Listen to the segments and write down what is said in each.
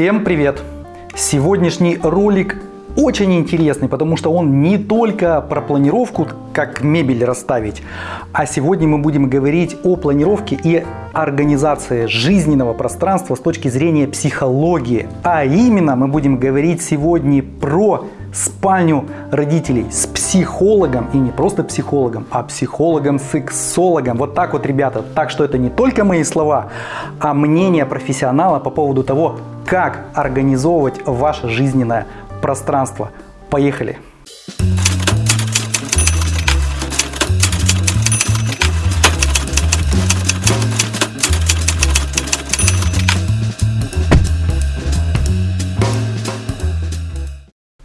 Всем привет! Сегодняшний ролик очень интересный, потому что он не только про планировку, как мебель расставить, а сегодня мы будем говорить о планировке и организации жизненного пространства с точки зрения психологии. А именно мы будем говорить сегодня про спальню родителей с психологом, и не просто психологом, а психологом-сексологом. Вот так вот, ребята. Так что это не только мои слова, а мнение профессионала по поводу того, как организовывать ваше жизненное пространство. Поехали!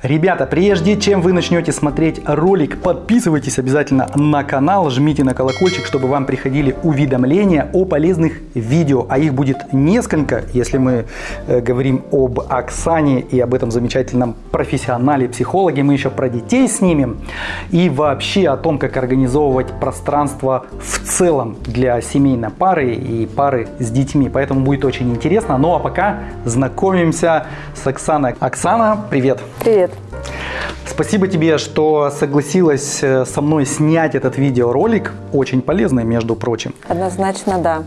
Ребята, прежде чем вы начнете смотреть ролик, подписывайтесь обязательно на канал, жмите на колокольчик, чтобы вам приходили уведомления о полезных видео. А их будет несколько, если мы э, говорим об Оксане и об этом замечательном профессионале, психологе. Мы еще про детей снимем и вообще о том, как организовывать пространство в целом для семейной пары и пары с детьми. Поэтому будет очень интересно. Ну а пока знакомимся с Оксаной. Оксана, привет! Привет! Спасибо тебе, что согласилась э, со мной снять этот видеоролик. Очень полезный, между прочим. Однозначно, да.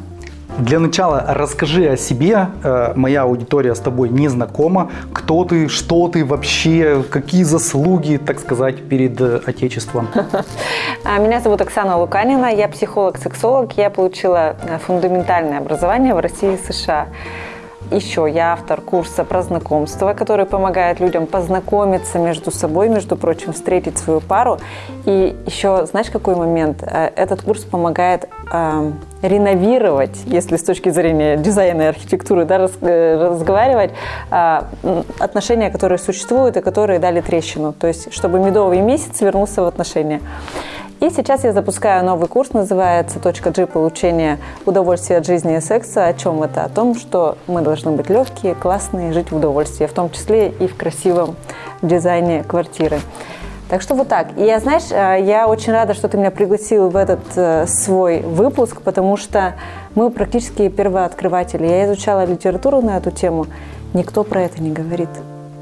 Для начала расскажи о себе. Э, моя аудитория с тобой не знакома. Кто ты, что ты вообще, какие заслуги, так сказать, перед э, Отечеством? А, меня зовут Оксана Луканина, я психолог-сексолог. Я получила фундаментальное образование в России и США. Еще я автор курса про знакомство, который помогает людям познакомиться между собой, между прочим, встретить свою пару. И еще, знаешь, какой момент? Э, этот курс помогает э, реновировать, если с точки зрения дизайна и архитектуры да, раз, э, разговаривать, э, отношения, которые существуют и которые дали трещину. То есть, чтобы медовый месяц вернулся в отношения. И сейчас я запускаю новый курс, называется «Точка G. Получение удовольствия от жизни и секса». О чем это? О том, что мы должны быть легкие, классные, жить в удовольствии, в том числе и в красивом дизайне квартиры. Так что вот так. И я, знаешь, э, я очень рада, что ты меня пригласил в этот э, свой выпуск, потому что мы практически первооткрыватели. Я изучала литературу на эту тему, никто про это не говорит.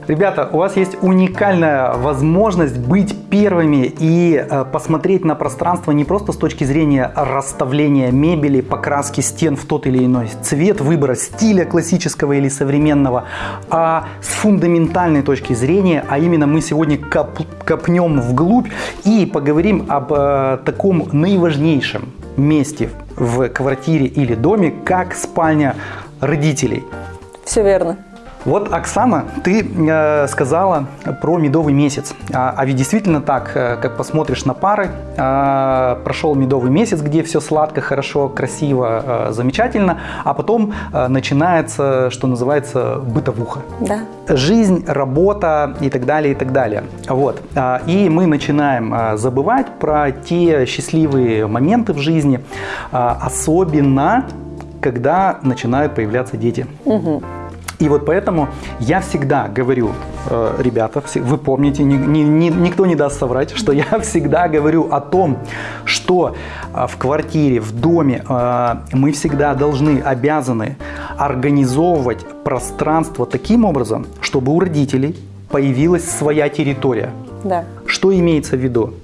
Ребята, у вас есть уникальная возможность быть первыми и э, посмотреть на пространство не просто с точки зрения расставления мебели, покраски стен в тот или иной цвет, выбора стиля классического или современного, а с фундаментальной точки зрения, а именно мы сегодня коп копнем вглубь и поговорим об э, таком наиважнейшем месте в квартире или доме, как спальня родителей. Все верно. Вот, Оксана, ты э, сказала про медовый месяц. А, а ведь действительно так, э, как посмотришь на пары, э, прошел медовый месяц, где все сладко, хорошо, красиво, э, замечательно, а потом э, начинается, что называется, бытовуха. Да. Жизнь, работа и так далее, и так далее. Вот. Э, и мы начинаем э, забывать про те счастливые моменты в жизни, э, особенно когда начинают появляться дети. Угу. И вот поэтому я всегда говорю, э, ребята, вы помните, ни, ни, никто не даст соврать, что я всегда говорю о том, что э, в квартире, в доме э, мы всегда должны, обязаны организовывать пространство таким образом, чтобы у родителей появилась своя территория. Да. Что имеется в виду?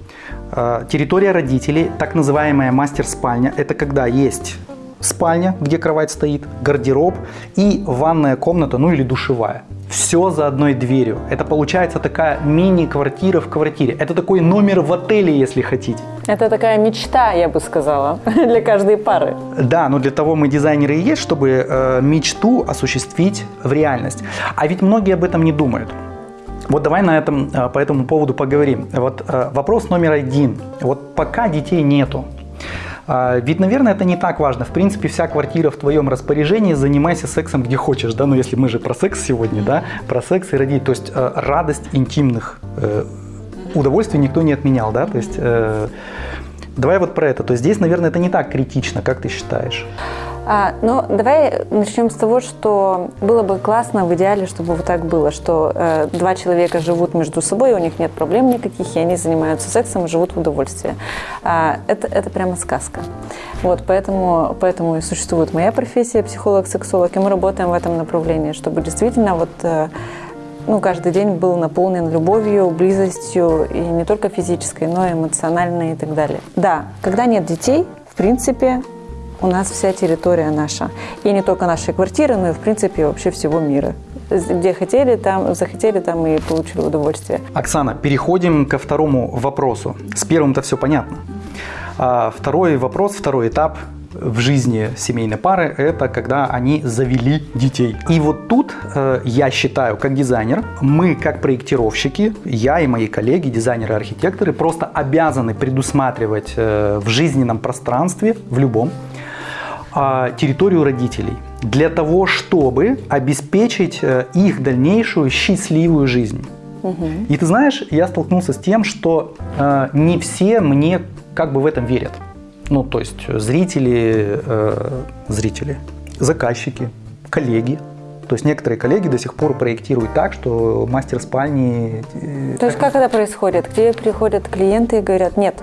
Территория родителей, так называемая мастер-спальня, это когда есть спальня, где кровать стоит, гардероб и ванная комната, ну или душевая. Все за одной дверью. Это получается такая мини-квартира в квартире. Это такой номер в отеле, если хотите. Это такая мечта, я бы сказала, для каждой пары. Да, но для того мы дизайнеры и есть, чтобы э, мечту осуществить в реальность. А ведь многие об этом не думают. Вот давай на этом, э, по этому поводу поговорим. Вот э, вопрос номер один. Вот пока детей нету, ведь, наверное, это не так важно. В принципе, вся квартира в твоем распоряжении, занимайся сексом где хочешь, да, ну если мы же про секс сегодня, да, про секс и родить, то есть э, радость интимных э, удовольствий никто не отменял, да, то есть э, давай вот про это, то есть здесь, наверное, это не так критично, как ты считаешь? А, ну, давай начнем с того, что было бы классно в идеале, чтобы вот так было, что э, два человека живут между собой, у них нет проблем никаких, и они занимаются сексом и живут в удовольствии. А, это, это прямо сказка. Вот, поэтому, поэтому и существует моя профессия, психолог-сексолог, и мы работаем в этом направлении, чтобы действительно вот... Э, ну, каждый день был наполнен любовью, близостью, и не только физической, но и эмоциональной и так далее. Да, когда нет детей, в принципе, у нас вся территория наша. И не только нашей квартиры, но и, в принципе, вообще всего мира. Где хотели, там захотели, там и получили удовольствие. Оксана, переходим ко второму вопросу. С первым-то все понятно. А второй вопрос, второй этап в жизни семейной пары – это когда они завели детей. И вот тут э, я считаю, как дизайнер, мы как проектировщики, я и мои коллеги, дизайнеры, архитекторы, просто обязаны предусматривать э, в жизненном пространстве, в любом, территорию родителей для того, чтобы обеспечить э, их дальнейшую счастливую жизнь. Угу. И ты знаешь, я столкнулся с тем, что э, не все мне как бы в этом верят. Ну, то есть зрители, э, зрители, заказчики, коллеги. То есть некоторые коллеги до сих пор проектируют так, что мастер спальни... Э, то есть как это происходит? Где приходят клиенты и говорят, нет,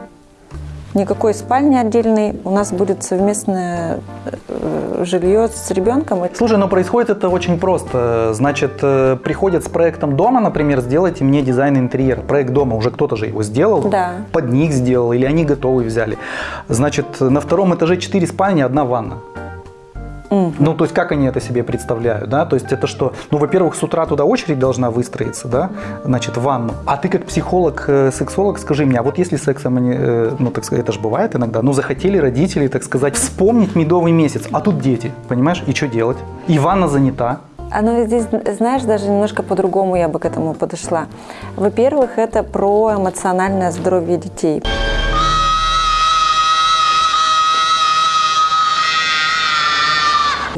никакой спальни отдельной, у нас будет совместное э, жилье с ребенком. Слушай, но происходит это очень просто. Значит, э, приходят с проектом дома, например, сделайте мне дизайн интерьера. Проект дома уже кто-то же его сделал, да. под них сделал, или они готовы взяли. Значит, на втором этаже 4 спальни, одна ванна. Угу. Ну, то есть, как они это себе представляют, да? То есть, это что? Ну, во-первых, с утра туда очередь должна выстроиться, да? Значит, в ванну. А ты как психолог, э, сексолог, скажи мне, а вот если сексом они, э, ну, так сказать, это же бывает иногда, ну, захотели родители, так сказать, вспомнить медовый месяц, а тут дети, понимаешь? И что делать? И ванна занята. А ну здесь, знаешь, даже немножко по-другому я бы к этому подошла. Во-первых, это про эмоциональное здоровье детей.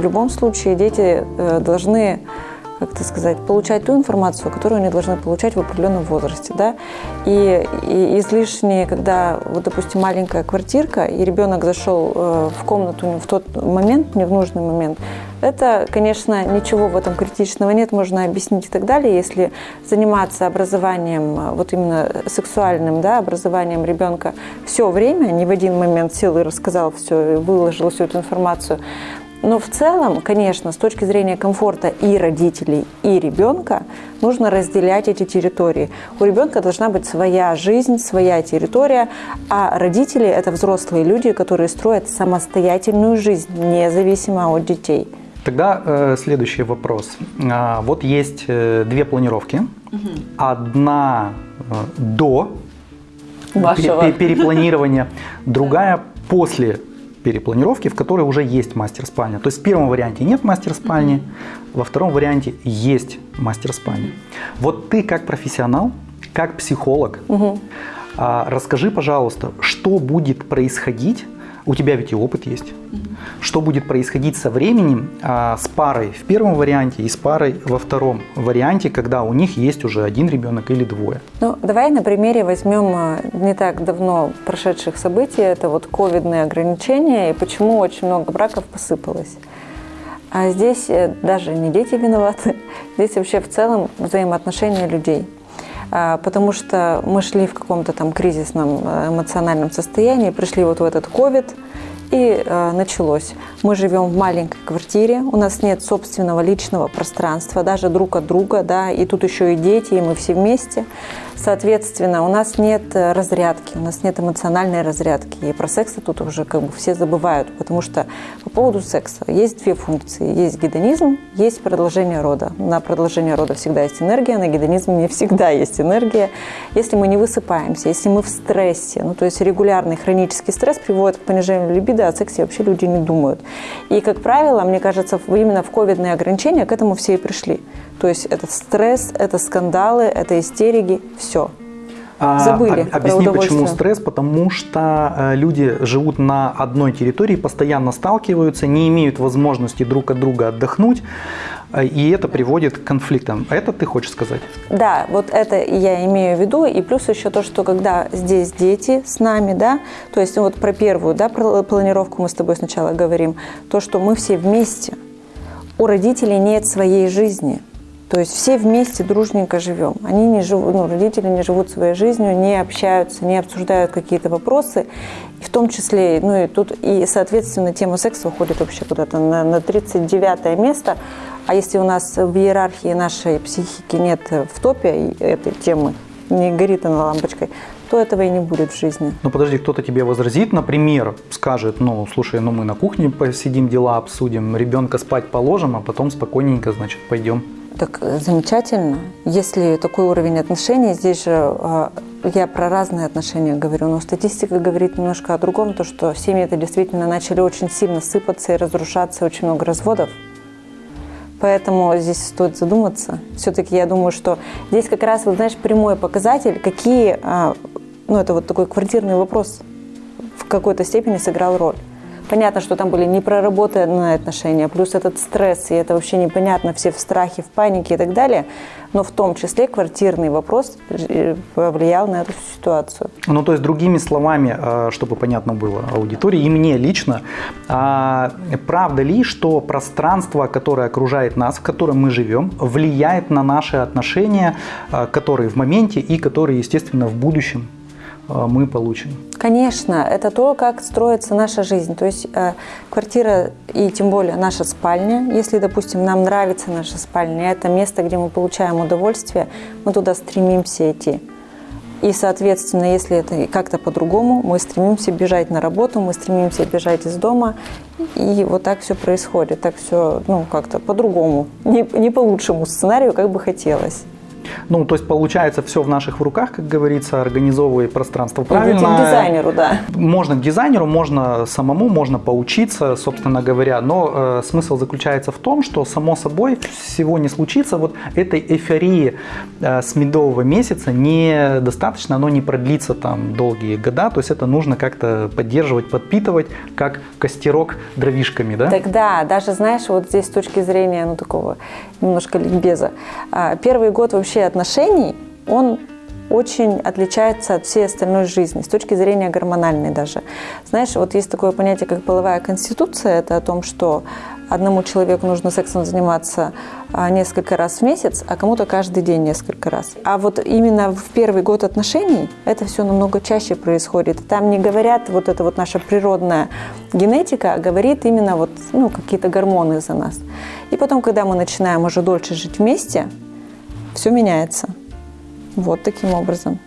В любом случае дети э, должны как это сказать, получать ту информацию, которую они должны получать в определенном возрасте. Да? И, и излишне, когда, вот, допустим, маленькая квартирка, и ребенок зашел э, в комнату в тот момент, не в нужный момент, это, конечно, ничего в этом критичного нет, можно объяснить и так далее. Если заниматься образованием, э, вот именно сексуальным да, образованием ребенка все время, не в один момент сел и рассказал все, выложил всю эту информацию, но в целом, конечно, с точки зрения комфорта и родителей, и ребенка, нужно разделять эти территории. У ребенка должна быть своя жизнь, своя территория, а родители – это взрослые люди, которые строят самостоятельную жизнь, независимо от детей. Тогда э, следующий вопрос. А, вот есть э, две планировки. Угу. Одна э, до Вашего. перепланирования, другая после перепланировки, в которой уже есть мастер-спальня. То есть в первом варианте нет мастер-спальни, mm-hmm. во втором варианте есть мастер-спальня. Вот ты как профессионал, как психолог, mm-hmm. расскажи, пожалуйста, что будет происходить у тебя ведь и опыт есть. Что будет происходить со временем а, с парой в первом варианте и с парой во втором варианте, когда у них есть уже один ребенок или двое? Ну, давай на примере возьмем а, не так давно прошедших событий. Это вот ковидные ограничения и почему очень много браков посыпалось. А здесь э, даже не дети виноваты, здесь вообще в целом взаимоотношения людей – а, потому что мы шли в каком-то там кризисном э, эмоциональном состоянии, пришли вот в этот ковид, и э, началось. Мы живем в маленькой квартире, у нас нет собственного личного пространства, даже друг от друга, да, и тут еще и дети, и мы все вместе. Соответственно, у нас нет э, разрядки, у нас нет эмоциональной разрядки. И про секс тут уже как бы все забывают, потому что по поводу секса есть две функции. Есть гедонизм, есть продолжение рода. На продолжение рода всегда есть энергия, на гедонизм не всегда есть энергия. Если мы не высыпаемся, если мы в стрессе, ну то есть регулярный хронический стресс приводит к понижению либидо, о сексе вообще люди не думают. И, как правило, мне кажется, именно в ковидные ограничения к этому все и пришли. То есть это стресс, это скандалы, это истерики, все. А, Забыли про Объясни, почему стресс, потому что э, люди живут на одной территории, постоянно сталкиваются, не имеют возможности друг от друга отдохнуть, э, и это приводит к конфликтам. Это ты хочешь сказать? Да, вот это я имею в виду. И плюс еще то, что когда здесь дети с нами, да, то есть вот про первую, да, про планировку мы с тобой сначала говорим, то, что мы все вместе. У родителей нет своей жизни. То есть все вместе дружненько живем. Они не живут, ну, родители не живут своей жизнью, не общаются, не обсуждают какие-то вопросы. И в том числе, ну и тут, и, соответственно, тема секса уходит вообще куда-то на, на 39 место. А если у нас в иерархии нашей психики нет в топе этой темы, не горит она лампочкой, то этого и не будет в жизни. Ну подожди, кто-то тебе возразит, например, скажет, ну слушай, ну мы на кухне посидим, дела обсудим, ребенка спать положим, а потом спокойненько, значит, пойдем. Так э, замечательно. Если такой уровень отношений, здесь же э, я про разные отношения говорю, но статистика говорит немножко о другом, то что семьи это действительно начали очень сильно сыпаться и разрушаться, очень много разводов. Поэтому здесь стоит задуматься. Все-таки я думаю, что здесь как раз, вот знаешь, прямой показатель, какие, а, ну это вот такой квартирный вопрос в какой-то степени сыграл роль. Понятно, что там были непроработанные отношения, плюс этот стресс, и это вообще непонятно, все в страхе, в панике и так далее. Но в том числе квартирный вопрос э, повлиял на эту ситуацию. Ну, то есть, другими словами, э, чтобы понятно было аудитории и мне лично, а, правда ли, что пространство, которое окружает нас, в котором мы живем, влияет на наши отношения, э, которые в моменте и которые, естественно, в будущем мы получим? Конечно, это то, как строится наша жизнь. То есть э, квартира и тем более наша спальня, если, допустим, нам нравится наша спальня, это место, где мы получаем удовольствие, мы туда стремимся идти. И, соответственно, если это как-то по-другому, мы стремимся бежать на работу, мы стремимся бежать из дома, и вот так все происходит, так все, ну, как-то по-другому, не, не по лучшему сценарию, как бы хотелось. Ну, то есть, получается, все в наших руках, как говорится, организовывай пространство правильно. Идите к дизайнеру, да. Можно к дизайнеру, можно самому, можно поучиться, собственно говоря. Но э, смысл заключается в том, что само собой всего не случится. Вот этой эйфории э, с медового месяца недостаточно, оно не продлится там долгие года. То есть это нужно как-то поддерживать, подпитывать, как костерок дровишками, да? Тогда, даже знаешь, вот здесь с точки зрения, ну, такого немножко ликбеза, а, первый год вообще отношений, он очень отличается от всей остальной жизни, с точки зрения гормональной даже. Знаешь, вот есть такое понятие, как половая конституция, это о том, что одному человеку нужно сексом заниматься а, несколько раз в месяц, а кому-то каждый день несколько раз. А вот именно в первый год отношений это все намного чаще происходит. Там не говорят вот это вот наша природная генетика, а говорит именно вот ну, какие-то гормоны за нас. И потом, когда мы начинаем уже дольше жить вместе, все меняется. Вот таким образом.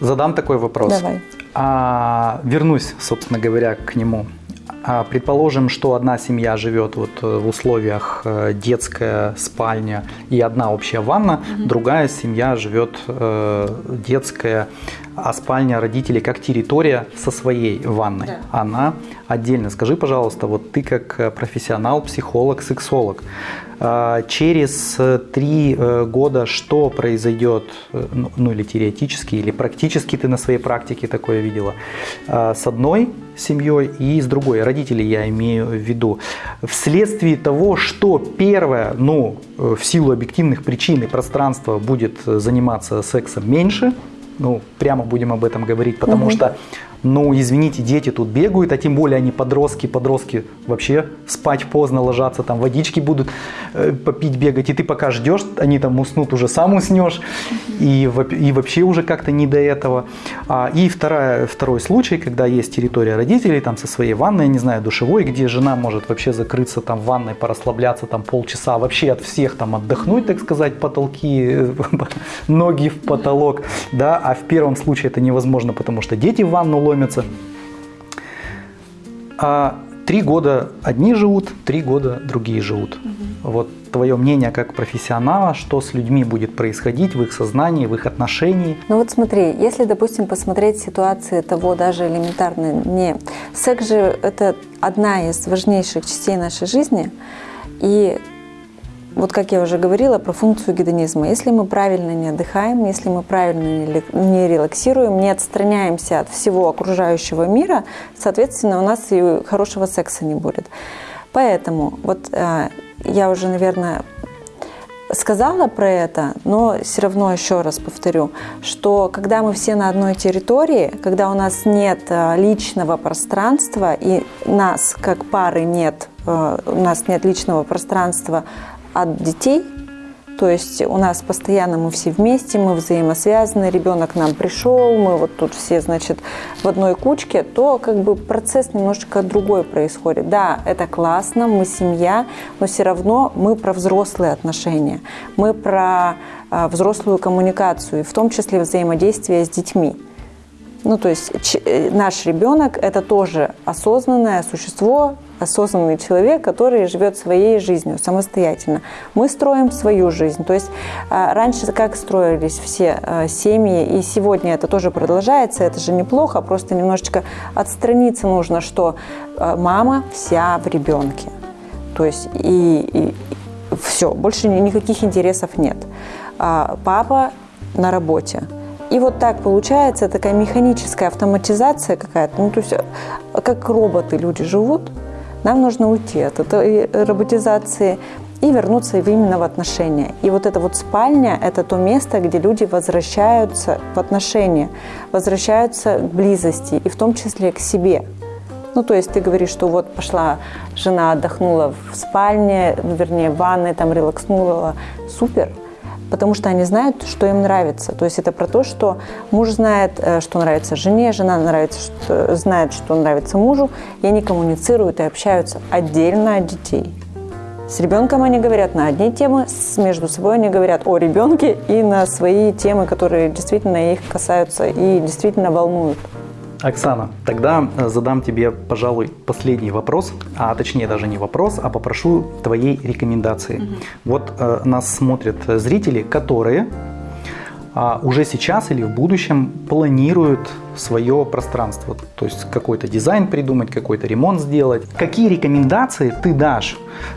Задам такой вопрос. Давай. А, вернусь, собственно говоря, к нему. А, предположим, что одна семья живет вот э, в условиях э, детская спальня и одна общая ванна, другая семья живет э, детская, а спальня родителей как территория со своей ванной. Да. Она отдельно. Скажи, пожалуйста, вот ты как э, профессионал, психолог, сексолог, а, через э, три э, года что произойдет, ну, ну, или теоретически, или практически ты на своей практике такое видела, а, с одной семьей и с другой, родителей я имею в виду, вследствие того, что первое, ну, в силу объективных причин и пространства будет заниматься сексом меньше, ну, прямо будем об этом говорить, потому Мгм. что, ну, извините, дети тут бегают, а тем более они подростки, подростки вообще спать поздно ложатся, там водички будут э, попить, бегать, и ты пока ждешь, они там уснут, уже сам уснешь, и, и вообще уже как-то не до этого. А, и вторая, второй случай, когда есть территория родителей, там со своей ванной, не знаю, душевой, где жена может вообще закрыться там в ванной, порасслабляться там полчаса, вообще от всех там отдохнуть, так сказать, потолки, э, ноги в потолок, да, а в первом случае это невозможно, потому что дети в ванну ломятся. А три года одни живут, три года другие живут. Вот твое мнение как профессионала, что с людьми будет происходить в их сознании, в их отношении. Ну вот смотри, если, допустим, посмотреть ситуации того даже элементарно не... Секс же это одна из важнейших частей нашей жизни, и вот как я уже говорила про функцию гедонизма. Если мы правильно не отдыхаем, если мы правильно не релаксируем, не отстраняемся от всего окружающего мира, соответственно, у нас и хорошего секса не будет. Поэтому вот э, я уже, наверное, сказала про это, но все равно еще раз повторю, что когда мы все на одной территории, когда у нас нет э, личного пространства и нас как пары нет, э, у нас нет личного пространства от детей, то есть у нас постоянно мы все вместе, мы взаимосвязаны, ребенок к нам пришел, мы вот тут все, значит, в одной кучке, то как бы процесс немножечко другой происходит. Да, это классно, мы семья, но все равно мы про взрослые отношения, мы про а, взрослую коммуникацию, в том числе взаимодействие с детьми. Ну, то есть э, наш ребенок – это тоже осознанное существо, осознанный человек, который живет своей жизнью самостоятельно. Мы строим свою жизнь. То есть а, раньше как строились все а, семьи, и сегодня это тоже продолжается, это же неплохо, просто немножечко отстраниться нужно, что а, мама вся в ребенке. То есть и, и все, больше никаких интересов нет. Папа на работе – и вот так получается такая механическая автоматизация какая-то. Ну, то есть как роботы люди живут, нам нужно уйти от этой роботизации и вернуться именно в отношения. И вот эта вот спальня – это то место, где люди возвращаются в отношения, возвращаются к близости, и в том числе к себе. Ну, то есть ты говоришь, что вот пошла жена, отдохнула в спальне, вернее, в ванной, там релакснула. Супер, потому что они знают, что им нравится. То есть это про то, что муж знает, э, что нравится жене, жена нравится, что, знает, что нравится мужу, и они коммуницируют и общаются отдельно от детей. С ребенком они говорят на одни темы, между собой они говорят о ребенке и на свои темы, которые действительно их касаются и действительно волнуют. Оксана, тогда э, задам тебе, пожалуй, последний вопрос, а точнее даже не вопрос, а попрошу твоей рекомендации. Угу. Вот э, нас смотрят зрители, которые а, уже сейчас или в будущем планируют свое пространство, то есть какой-то дизайн придумать, какой-то ремонт сделать. Какие рекомендации ты дашь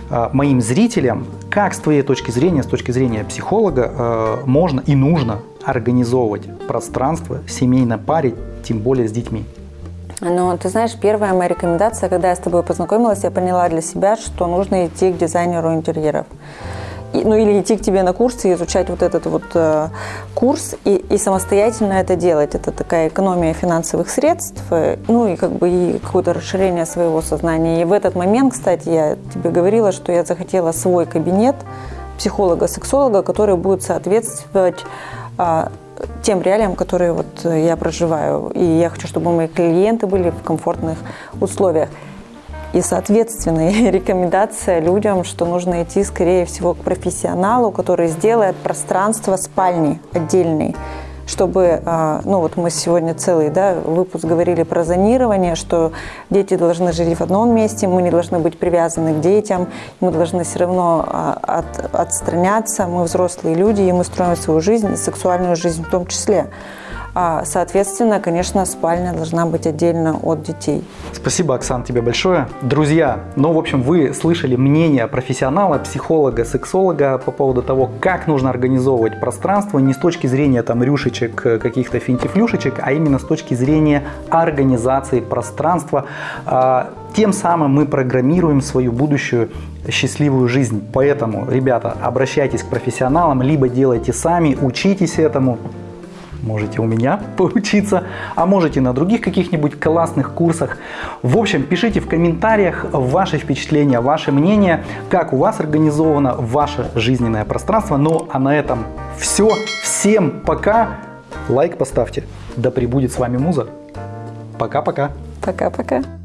а, моим зрителям, как с твоей точки зрения, с точки зрения психолога, а, можно и нужно организовывать пространство семейной паре тем более с детьми? Ну, ты знаешь, первая моя рекомендация, когда я с тобой познакомилась, я поняла для себя, что нужно идти к дизайнеру интерьеров. И, ну или идти к тебе на курсы и изучать вот этот вот э, курс и, и самостоятельно это делать. Это такая экономия финансовых средств, э, ну и как бы и какое-то расширение своего сознания. И в этот момент, кстати, я тебе говорила, что я захотела свой кабинет психолога-сексолога, который будет соответствовать тем реалиям, которые вот э, я проживаю. И я хочу, чтобы мои клиенты были в комфортных условиях. И, соответственно, рекомендация людям, что нужно идти, скорее всего, к профессионалу, который сделает пространство спальни отдельной, чтобы, а, ну вот мы сегодня целый да, выпуск говорили про зонирование, что дети должны жить в одном месте, мы не должны быть привязаны к детям, мы должны все равно а, от, отстраняться, мы взрослые люди, и мы строим свою жизнь, и сексуальную жизнь в том числе. А, соответственно, конечно, спальня должна быть отдельно от детей. Спасибо, Оксан, тебе большое. Друзья, ну, в общем, вы слышали мнение профессионала, психолога, сексолога по поводу того, как нужно организовывать пространство не с точки зрения там рюшечек, каких-то финтифлюшечек, а именно с точки зрения организации пространства. А, тем самым мы программируем свою будущую счастливую жизнь. Поэтому, ребята, обращайтесь к профессионалам, либо делайте сами, учитесь этому, можете у меня поучиться, а можете на других каких-нибудь классных курсах. В общем, пишите в комментариях ваши впечатления, ваше мнение, как у вас организовано ваше жизненное пространство. Ну, а на этом все. Всем пока. Лайк поставьте. Да пребудет с вами Муза. Пока-пока. Пока-пока.